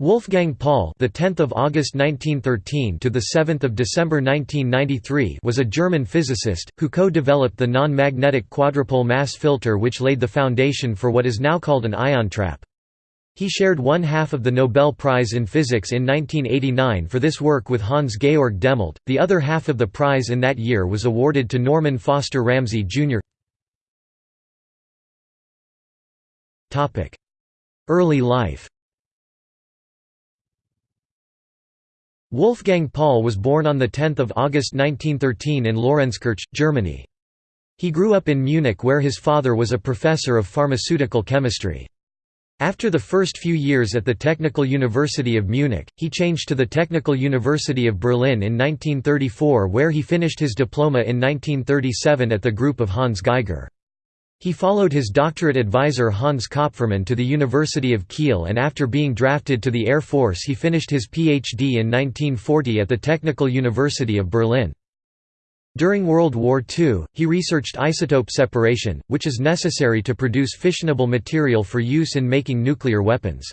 Wolfgang Paul, the 10th of August 1913 to the 7th of December 1993, was a German physicist who co-developed the non-magnetic quadrupole mass filter which laid the foundation for what is now called an ion trap. He shared one half of the Nobel Prize in Physics in 1989 for this work with Hans Georg Dehmelt. The other half of the prize in that year was awarded to Norman Foster Ramsey Jr. Topic: Early life. Wolfgang Paul was born on 10 August 1913 in Lorenzkirch, Germany. He grew up in Munich where his father was a professor of pharmaceutical chemistry. After the first few years at the Technical University of Munich, he changed to the Technical University of Berlin in 1934 where he finished his diploma in 1937 at the group of Hans Geiger. He followed his doctorate advisor Hans Kopfermann to the University of Kiel and after being drafted to the Air Force he finished his Ph.D. in 1940 at the Technical University of Berlin. During World War II, he researched isotope separation, which is necessary to produce fissionable material for use in making nuclear weapons.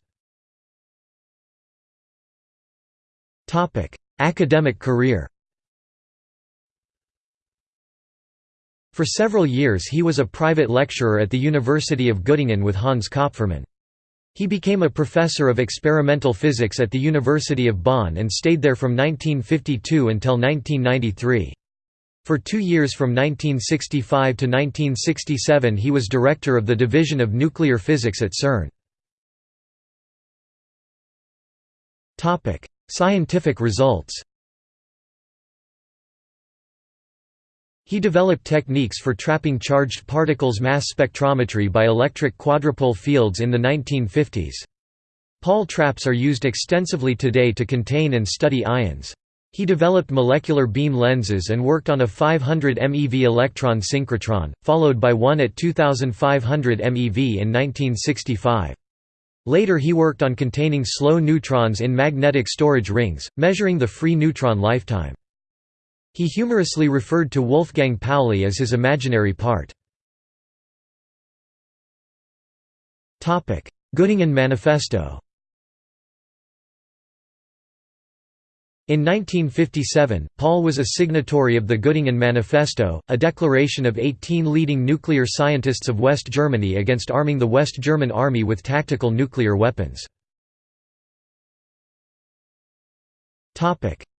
Academic career For several years he was a private lecturer at the University of Göttingen with Hans Kopfermann. He became a professor of experimental physics at the University of Bonn and stayed there from 1952 until 1993. For two years from 1965 to 1967 he was director of the Division of Nuclear Physics at CERN. Scientific results He developed techniques for trapping charged particles mass spectrometry by electric quadrupole fields in the 1950s. Paul traps are used extensively today to contain and study ions. He developed molecular beam lenses and worked on a 500 MeV electron synchrotron, followed by one at 2500 MeV in 1965. Later he worked on containing slow neutrons in magnetic storage rings, measuring the free neutron lifetime. He humorously referred to Wolfgang Pauli as his imaginary part. Göttingen Manifesto In 1957, Paul was a signatory of the Göttingen Manifesto, a declaration of 18 leading nuclear scientists of West Germany against arming the West German army with tactical nuclear weapons.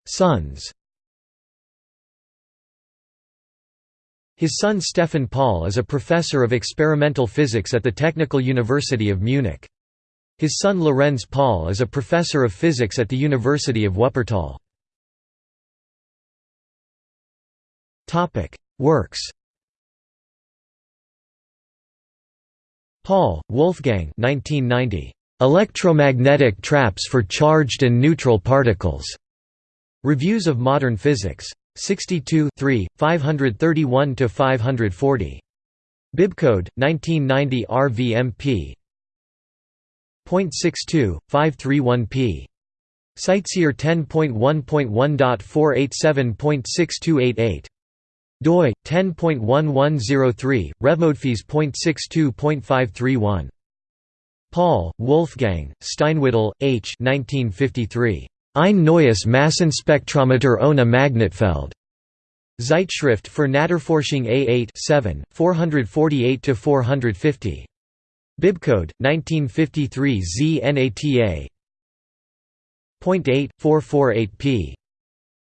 Sons His son Stefan Paul is a professor of experimental physics at the Technical University of Munich. His son Lorenz Paul is a professor of physics at the University of Wuppertal. Works Paul, Wolfgang 1990. Electromagnetic traps for charged and neutral particles. Reviews of Modern Physics. 62 531–540. Bibcode, 1990 RVMP. .62, 531p. CiteSeer 10.1.1.487.6288. doi 10.1103 RevModPhys.62.531 Paul, Wolfgang, Steinwedel, H. 1953. Ein neues Massenspektrometer ohne Magnetfeld. Zeitschrift für Naturforschung A8 7, 448–450. Bibcode, 1953 ZNATA. 448p.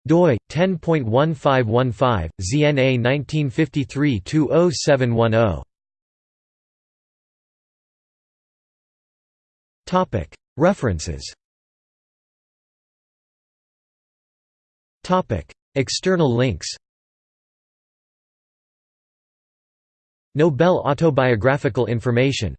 doi, 10.1515, ZNA 1953-20710. Topic References External links Nobel autobiographical information